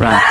Right.